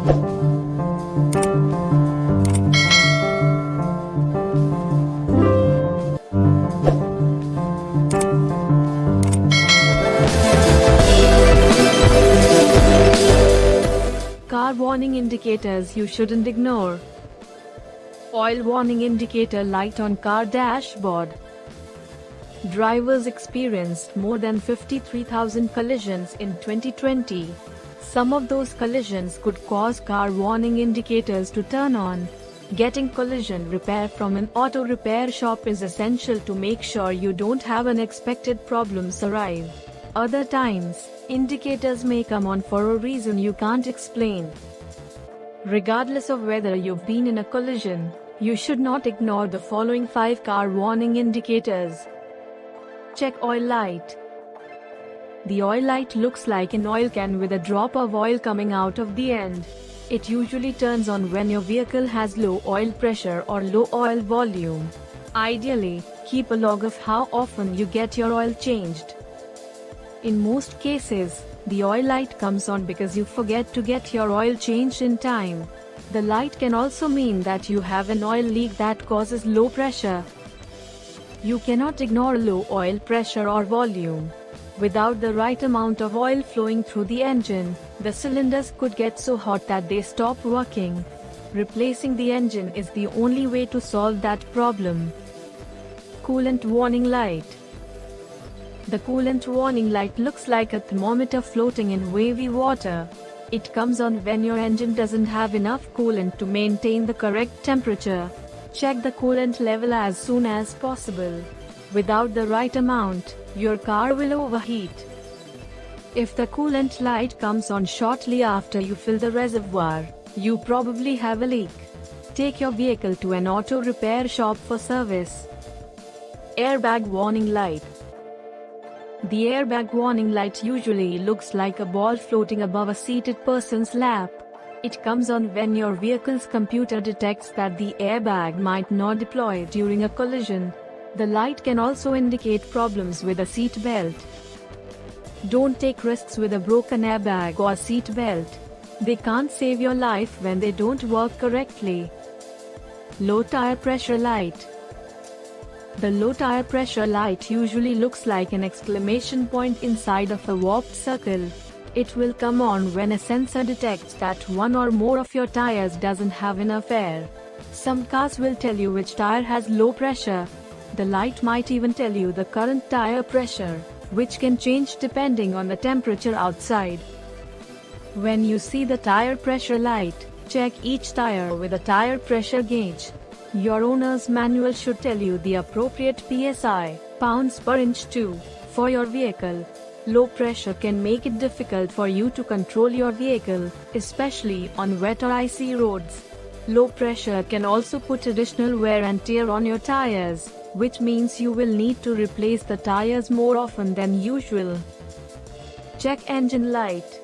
Car warning indicators you shouldn't ignore. Oil warning indicator light on car dashboard. Drivers experienced more than 53,000 collisions in 2020. Some of those collisions could cause car warning indicators to turn on. Getting collision repair from an auto repair shop is essential to make sure you don't have unexpected problems arrive. Other times, indicators may come on for a reason you can't explain. Regardless of whether you've been in a collision, you should not ignore the following 5 car warning indicators. Check oil light. The oil light looks like an oil can with a drop of oil coming out of the end. It usually turns on when your vehicle has low oil pressure or low oil volume. Ideally, keep a log of how often you get your oil changed. In most cases, the oil light comes on because you forget to get your oil changed in time. The light can also mean that you have an oil leak that causes low pressure. You cannot ignore low oil pressure or volume. Without the right amount of oil flowing through the engine, the cylinders could get so hot that they stop working. Replacing the engine is the only way to solve that problem. Coolant warning light. The coolant warning light looks like a thermometer floating in wavy water. It comes on when your engine doesn't have enough coolant to maintain the correct temperature. Check the coolant level as soon as possible. Without the right amount, your car will overheat. If the coolant light comes on shortly after you fill the reservoir, you probably have a leak. Take your vehicle to an auto repair shop for service. Airbag warning light. The airbag warning light usually looks like a ball floating above a seated person's lap. It comes on when your vehicle's computer detects that the airbag might not deploy during a collision. The light can also indicate problems with a seat belt. Don't take risks with a broken airbag or seat belt. They can't save your life when they don't work correctly. Low tire pressure light. The low tire pressure light usually looks like an exclamation point inside of a warped circle. It will come on when a sensor detects that one or more of your tires doesn't have enough air. Some cars will tell you which tire has low pressure. The light might even tell you the current tire pressure, which can change depending on the temperature outside. When you see the tire pressure light, check each tire with a tire pressure gauge. Your owner's manual should tell you the appropriate PSI, pounds per inch too, for your vehicle. Low pressure can make it difficult for you to control your vehicle, especially on wet or icy roads. Low pressure can also put additional wear and tear on your tires, which means you will need to replace the tires more often than usual. Check engine light.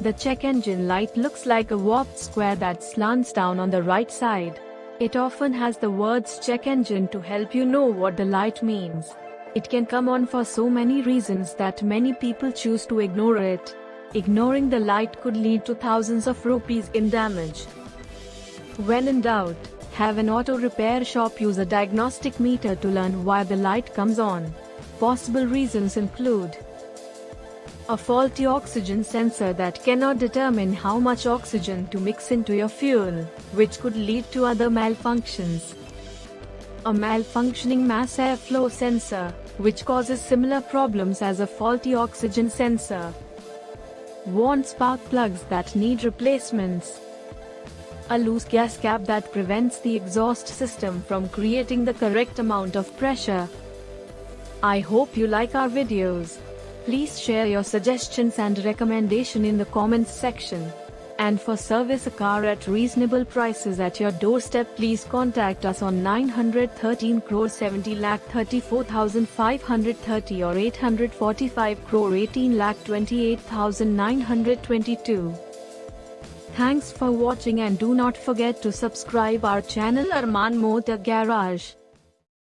The check engine light looks like a warped square that slants down on the right side. It often has the words check engine to help you know what the light means. It can come on for so many reasons that many people choose to ignore it. Ignoring the light could lead to thousands of rupees in damage. When in doubt, have an auto repair shop use a diagnostic meter to learn why the light comes on. Possible reasons include a faulty oxygen sensor that cannot determine how much oxygen to mix into your fuel, which could lead to other malfunctions. A malfunctioning mass airflow sensor, which causes similar problems as a faulty oxygen sensor. Worn spark plugs that need replacements. A loose gas cap that prevents the exhaust system from creating the correct amount of pressure. I hope you like our videos. Please share your suggestions and recommendation in the comments section. And for service a car at reasonable prices at your doorstep please contact us on 913 crore 70 lakh 34,530 or 845 crore 18 lakh 28,922. Thanks for watching and do not forget to subscribe our channel Arman Motor Garage.